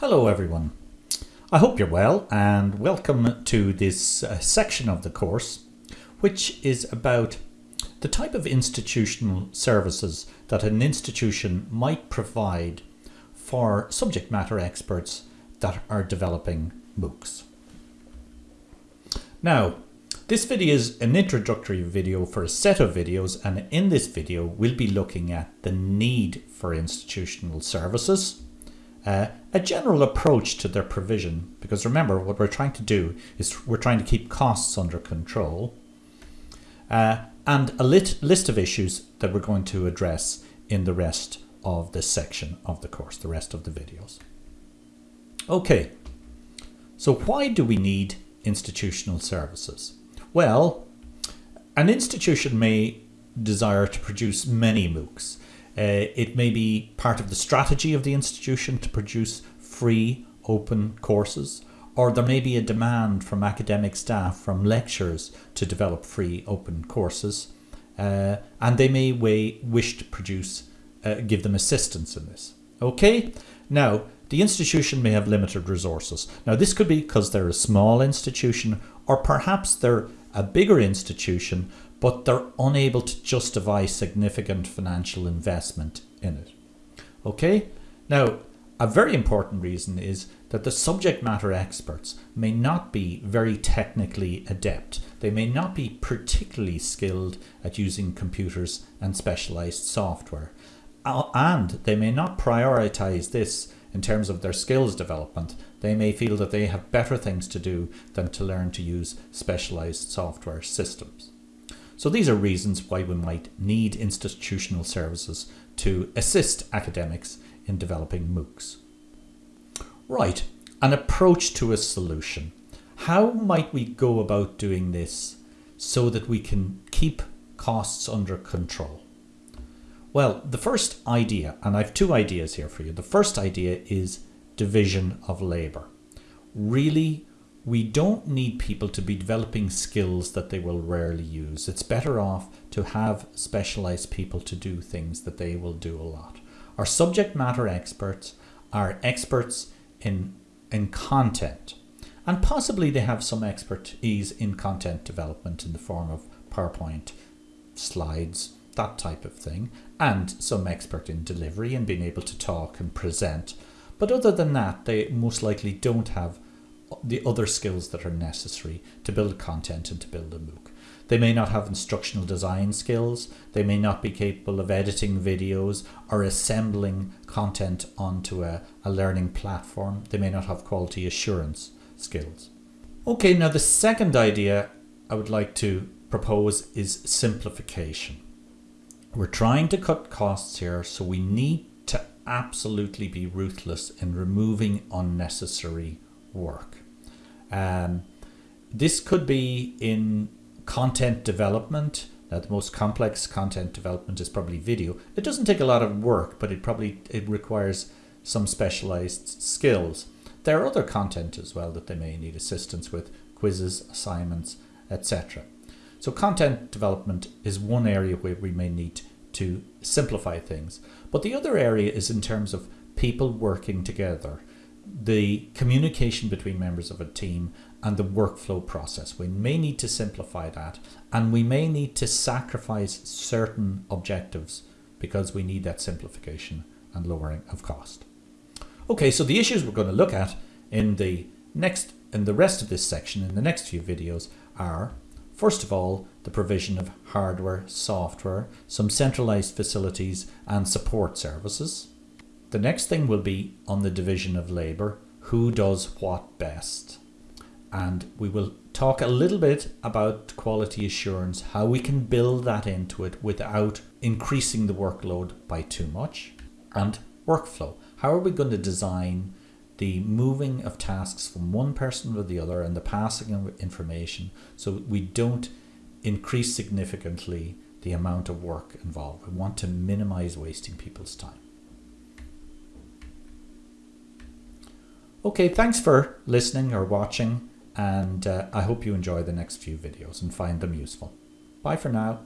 Hello everyone. I hope you're well and welcome to this uh, section of the course which is about the type of institutional services that an institution might provide for subject matter experts that are developing MOOCs. Now, this video is an introductory video for a set of videos and in this video we'll be looking at the need for institutional services, uh, a general approach to their provision, because remember what we're trying to do is we're trying to keep costs under control, uh, and a lit list of issues that we're going to address in the rest of this section of the course, the rest of the videos. Okay, so why do we need institutional services? Well, an institution may desire to produce many MOOCs. Uh, it may be part of the strategy of the institution to produce free open courses, or there may be a demand from academic staff, from lecturers to develop free open courses, uh, and they may wish to produce, uh, give them assistance in this. Okay, now the institution may have limited resources. Now this could be because they're a small institution, or perhaps they're a bigger institution but they're unable to justify significant financial investment in it. Okay, now a very important reason is that the subject matter experts may not be very technically adept. They may not be particularly skilled at using computers and specialized software. Uh, and they may not prioritize this in terms of their skills development. They may feel that they have better things to do than to learn to use specialized software systems. So these are reasons why we might need institutional services to assist academics in developing MOOCs. Right, an approach to a solution. How might we go about doing this so that we can keep costs under control? Well, the first idea, and I have two ideas here for you. The first idea is division of labour. Really we don't need people to be developing skills that they will rarely use. It's better off to have specialized people to do things that they will do a lot. Our subject matter experts are experts in, in content and possibly they have some expertise in content development in the form of PowerPoint, slides, that type of thing, and some expert in delivery and being able to talk and present. But other than that, they most likely don't have the other skills that are necessary to build content and to build a MOOC. They may not have instructional design skills, they may not be capable of editing videos or assembling content onto a, a learning platform, they may not have quality assurance skills. Okay, now the second idea I would like to propose is simplification. We're trying to cut costs here, so we need to absolutely be ruthless in removing unnecessary work. Um, this could be in content development. Now, the most complex content development is probably video. It doesn't take a lot of work, but it probably it requires some specialized skills. There are other content as well that they may need assistance with, quizzes, assignments, etc. So content development is one area where we may need to simplify things. But the other area is in terms of people working together the communication between members of a team and the workflow process. We may need to simplify that and we may need to sacrifice certain objectives because we need that simplification and lowering of cost. Okay, so the issues we're going to look at in the next in the rest of this section in the next few videos are first of all the provision of hardware, software, some centralized facilities and support services the next thing will be on the division of labour, who does what best. And we will talk a little bit about quality assurance, how we can build that into it without increasing the workload by too much, and workflow. How are we going to design the moving of tasks from one person to the other and the passing of information so we don't increase significantly the amount of work involved. We want to minimize wasting people's time. Okay, thanks for listening or watching and uh, I hope you enjoy the next few videos and find them useful. Bye for now.